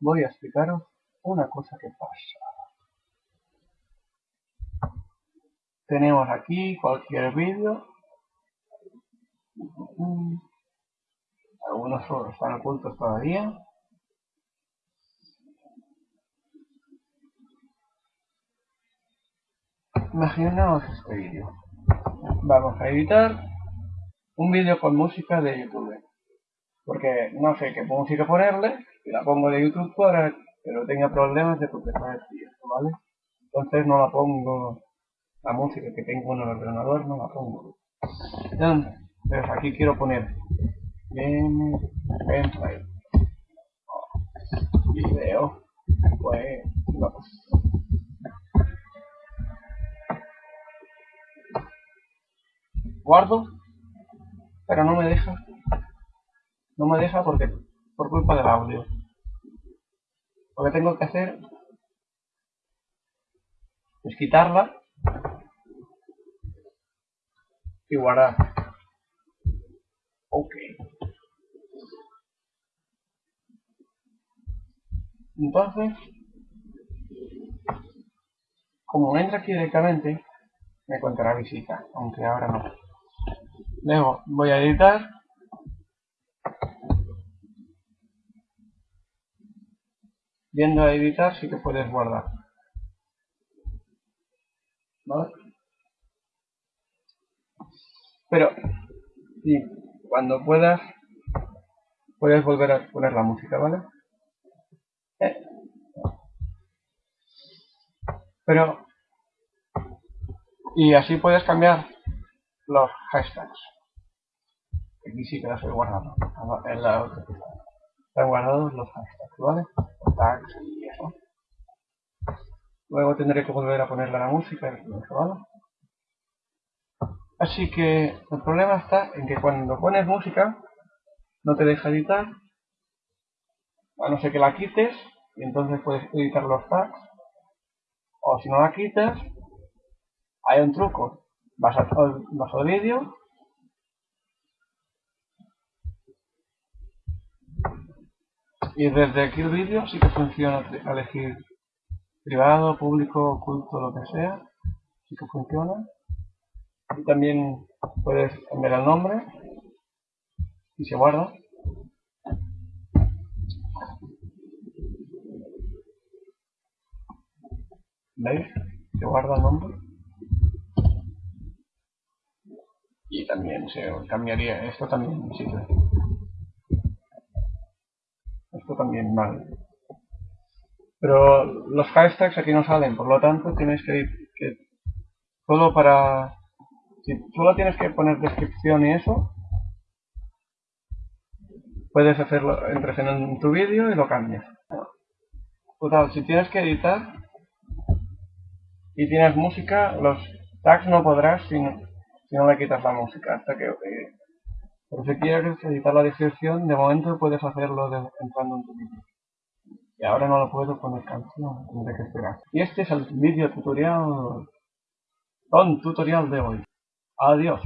voy a explicaros una cosa que pasa. Tenemos aquí cualquier vídeo. Algunos están ocultos todavía. Imaginaos este vídeo. Vamos a editar un vídeo con música de YouTube. Porque no sé qué música ponerle, y la pongo de YouTube para que no tenga problemas de propiedad ¿vale? Entonces no la pongo, la música que tengo en el ordenador no la pongo. Entonces aquí quiero poner gameplay video pues no. guardo pero no me deja no me deja porque por culpa del audio. Lo que tengo que hacer es quitarla y guardar. Ok. Entonces como entra aquí directamente me contará visita aunque ahora no. Luego voy a editar viendo a editar sí que puedes guardar ¿vale? pero y cuando puedas puedes volver a poner la música ¿vale? Eh. pero y así puedes cambiar los hashtags aquí sí que los he guardado en la otra están guardados los hashtags ¿vale? Luego tendré que volver a ponerle la música y así que el problema está en que cuando pones música no te deja editar a no ser que la quites y entonces puedes editar los tags o si no la quitas hay un truco. Vas, a, vas al vídeo y desde aquí el vídeo sí que funciona elegir privado, público, oculto, lo que sea sí que funciona y también puedes cambiar el nombre y se guarda ¿Veis? Se guarda el nombre. Y también se cambiaría, esto también sirve. También mal. Pero los hashtags aquí no salen, por lo tanto tienes que, que solo para... Si solo tienes que poner descripción y eso, puedes hacerlo, entres en tu vídeo y lo cambias. Total, si tienes que editar, y tienes música, los tags no podrás si no, si no le quitas la música. Hasta que, eh, si quieres editar la descripción, de momento puedes hacerlo entrando en tu vídeo. Y ahora no lo puedo poner canción, tendré que esperar. Y este es el vídeo tutorial, con tutorial de hoy. Adiós.